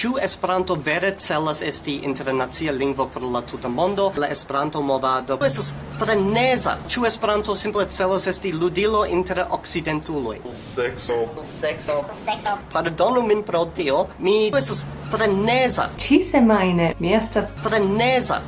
Ĉu Esperanto vere celas esti internacia lingvo por la tuta mondo? La Esperanto movado estas freneza. Ĉu Esperanto simple celas esti ludilo inter okcidentuloj? Sekso. Sekso. Sekso. Pardonu min pro tio. Mi estas freneza. Ĉi semajne mi estas freneza.